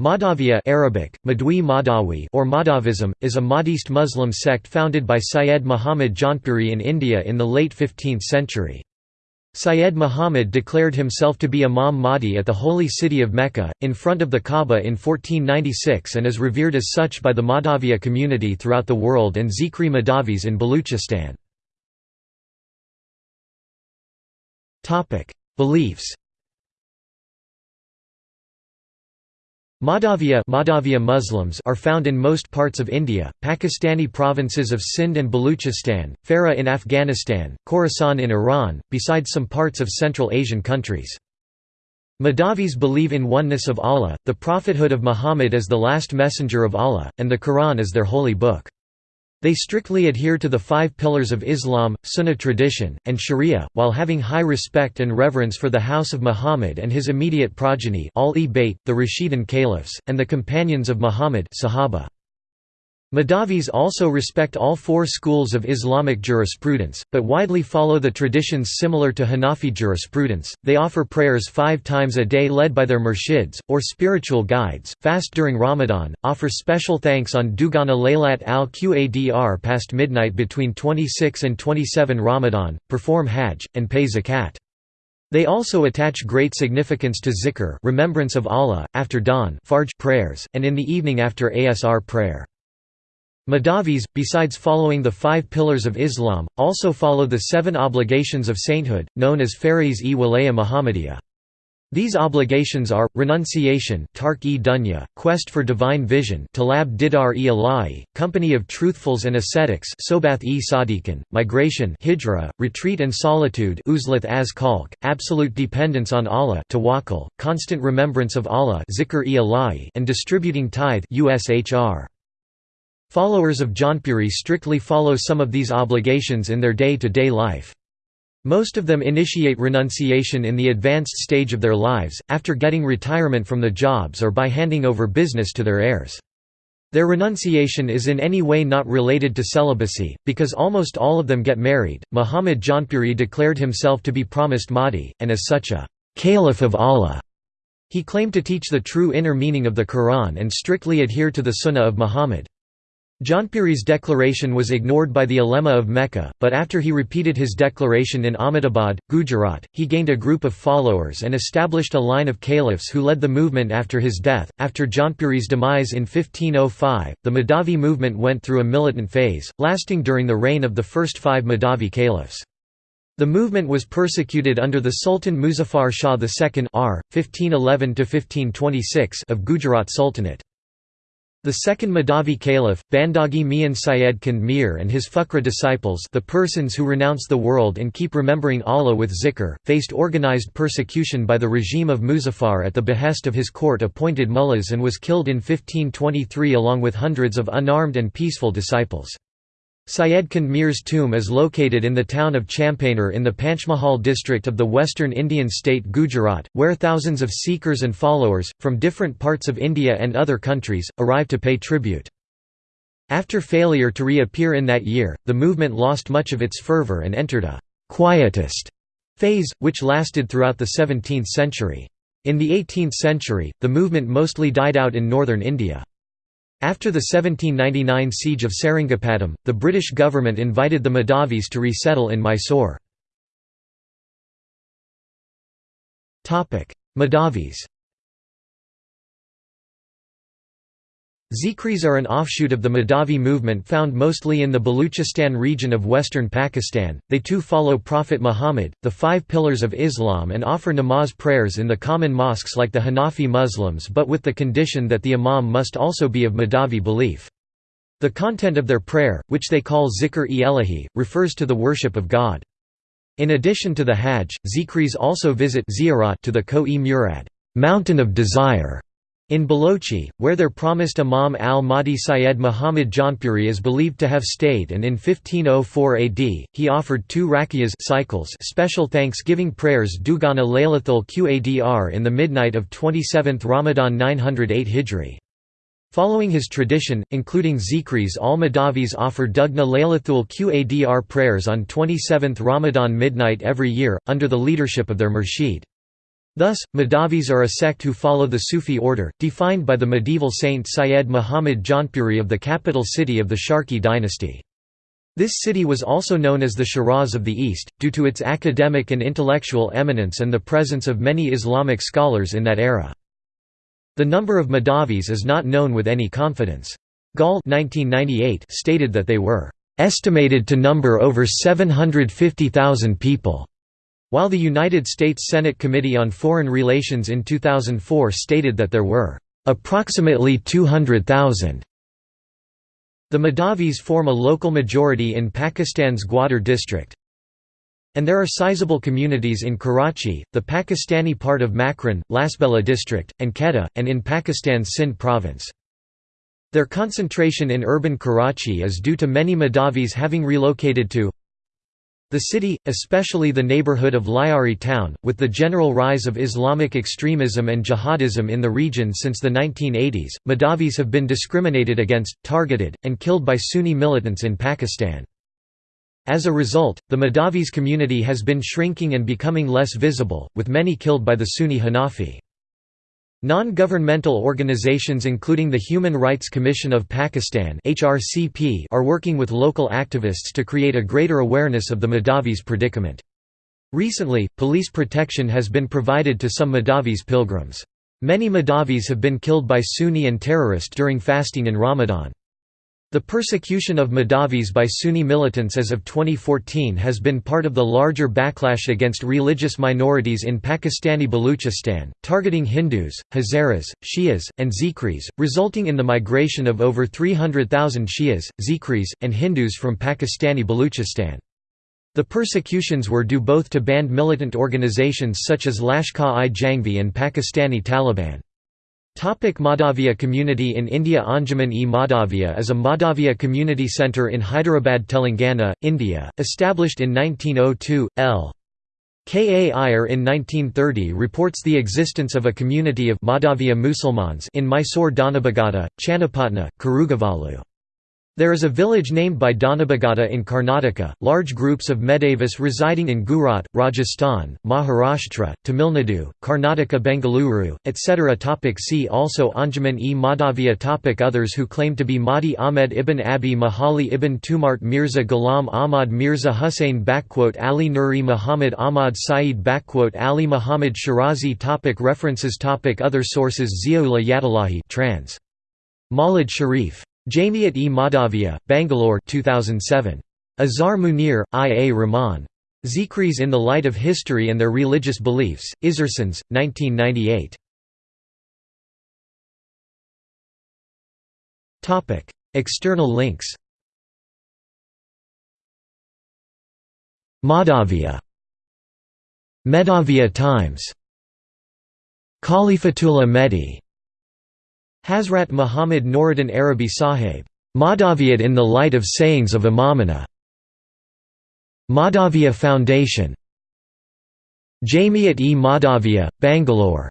Madhaviya Arabic, Madwi Madhawi or Madhavism, is a Mahdist Muslim sect founded by Syed Muhammad Jaunpuri in India in the late 15th century. Syed Muhammad declared himself to be Imam Mahdi at the holy city of Mecca, in front of the Kaaba in 1496 and is revered as such by the Madhaviya community throughout the world and Zikri Madhavis in Baluchistan. Beliefs Madhaviya, Madhaviya Muslims are found in most parts of India, Pakistani provinces of Sindh and Baluchistan, Farah in Afghanistan, Khorasan in Iran, besides some parts of Central Asian countries. Madhavis believe in oneness of Allah, the prophethood of Muhammad as the last messenger of Allah, and the Quran as their holy book. They strictly adhere to the five pillars of Islam, Sunnah tradition, and Sharia, while having high respect and reverence for the house of Muhammad and his immediate progeny al-e-Bayt, the Rashidun caliphs, and the companions of Muhammad Sahaba. Madhavis also respect all four schools of Islamic jurisprudence, but widely follow the traditions similar to Hanafi jurisprudence. They offer prayers five times a day led by their murshids, or spiritual guides, fast during Ramadan, offer special thanks on Dugana Laylat al Qadr past midnight between 26 and 27 Ramadan, perform Hajj, and pay zakat. They also attach great significance to zikr remembrance of Allah, after dawn prayers, and in the evening after Asr prayer. Madhavis, besides following the five pillars of Islam, also follow the seven obligations of sainthood, known as Farais-e Walaya Muhammadiyah. These obligations are, renunciation dunya, quest for divine vision talab didar e ilahi, company of truthfuls and ascetics sobath e sadiqan, migration hijra, retreat and solitude uzlath as kalk, absolute dependence on Allah tawakkul, constant remembrance of Allah zikr e ilahi, and distributing tithe ushr. Followers of Jaunpuri strictly follow some of these obligations in their day-to-day -day life. Most of them initiate renunciation in the advanced stage of their lives, after getting retirement from the jobs or by handing over business to their heirs. Their renunciation is in any way not related to celibacy, because almost all of them get married. Muhammad Jaunpuri declared himself to be promised Mahdi, and as such a caliph of Allah. He claimed to teach the true inner meaning of the Quran and strictly adhere to the Sunnah of Muhammad. Jaunpuri's declaration was ignored by the ulema of Mecca, but after he repeated his declaration in Ahmedabad, Gujarat, he gained a group of followers and established a line of caliphs who led the movement after his death. After Jaunpuri's demise in 1505, the Madhavi movement went through a militant phase, lasting during the reign of the first five Madhavi caliphs. The movement was persecuted under the Sultan Muzaffar Shah II R. 1511 of Gujarat Sultanate. The second Madhavi caliph, Bandagi Mian Syed Khundmir and his Fuqra disciples the persons who renounce the world and keep remembering Allah with zikr, faced organized persecution by the regime of Muzaffar at the behest of his court-appointed mullahs and was killed in 1523 along with hundreds of unarmed and peaceful disciples. Syed Khundmir's tomb is located in the town of Champaner in the Panchmahal district of the western Indian state Gujarat, where thousands of seekers and followers, from different parts of India and other countries, arrive to pay tribute. After failure to reappear in that year, the movement lost much of its fervour and entered a «quietist» phase, which lasted throughout the 17th century. In the 18th century, the movement mostly died out in northern India. After the 1799 siege of Seringapatam, the British government invited the Madhavis to resettle in Mysore. Madhavis Zikris are an offshoot of the Madhavi movement found mostly in the Baluchistan region of western Pakistan. They too follow Prophet Muhammad, the five pillars of Islam, and offer namaz prayers in the common mosques like the Hanafi Muslims but with the condition that the imam must also be of Madhavi belief. The content of their prayer, which they call zikr-e elahi, refers to the worship of God. In addition to the Hajj, Zikris also visit to the Ko-e Murad mountain of desire", in Balochi, where their promised Imam al-Mahdi Syed Muhammad Jaunpuri is believed to have stayed and in 1504 AD, he offered two rakiyas cycles special thanksgiving prayers Dugana Laylathul Qadr in the midnight of 27th Ramadan 908 Hijri. Following his tradition, including Zikris al-Madavis offer Dugna Laylathul Qadr prayers on 27th Ramadan midnight every year, under the leadership of their murshid. Thus, Madhavis are a sect who follow the Sufi order, defined by the medieval saint Syed Muhammad Jaunpuri of the capital city of the Sharqi dynasty. This city was also known as the Shiraz of the East, due to its academic and intellectual eminence and the presence of many Islamic scholars in that era. The number of Madhavis is not known with any confidence. Gall 1998 stated that they were estimated to number over 750,000 people. While the United States Senate Committee on Foreign Relations in 2004 stated that there were approximately 200,000. The Madhavis form a local majority in Pakistan's Gwadar district. And there are sizable communities in Karachi, the Pakistani part of Makran, Lasbela district, and Quetta, and in Pakistan's Sindh province. Their concentration in urban Karachi is due to many Madhavis having relocated to the city, especially the neighborhood of Lyari town, with the general rise of Islamic extremism and jihadism in the region since the 1980s, Madhavis have been discriminated against, targeted, and killed by Sunni militants in Pakistan. As a result, the Madhavis community has been shrinking and becoming less visible, with many killed by the Sunni Hanafi. Non-governmental organizations including the Human Rights Commission of Pakistan are working with local activists to create a greater awareness of the Madhavis predicament. Recently, police protection has been provided to some Madhavis pilgrims. Many Madhavis have been killed by Sunni and terrorist during fasting in Ramadan. The persecution of Madhavis by Sunni militants as of 2014 has been part of the larger backlash against religious minorities in Pakistani Baluchistan, targeting Hindus, Hazaras, Shias, and Zikris, resulting in the migration of over 300,000 Shias, Zikris, and Hindus from Pakistani Baluchistan. The persecutions were due both to banned militant organizations such as Lashkar-i-Jhangvi and Pakistani Taliban. Topic Madhavia community in India Anjuman-e-Madhavia is a Madhavia community centre in Hyderabad, Telangana, India, established in 1902, L. K. A. Iyer in 1930 reports the existence of a community of Madhavia Musulmans in Mysore Dhanabagata, Channapatna, Karugavalu. There is a village named by Dhanabagata in Karnataka, large groups of Madhavis residing in Gujarat, Rajasthan, Maharashtra, Tamil Nadu, Karnataka Bengaluru, etc. Topic see also Anjuman-e-Madhavia Topic Others who claim to be Mahdi Ahmed ibn Abi Mahali ibn Tumart Mirza Ghulam Ahmad Mirza Hussain Ali Nuri Muhammad Ahmad Saeed Ali Muhammad Shirazi topic References topic Other sources Ziaullah Yatullahi trans. Mawlid Sharif Jamiat-e-Madhavia, Bangalore 2007. Azhar Munir, I. A. Rahman. Zikris in the Light of History and Their Religious Beliefs, Issersons, 1998. External links Madhavia Medavia Times Khalifatullah Mehdi Hazrat Muhammad Noruddin Arabi Sahib, Madhaviyat in the Light of Sayings of Imamana. Madhavia Foundation Jamiat-e Madhavia, Bangalore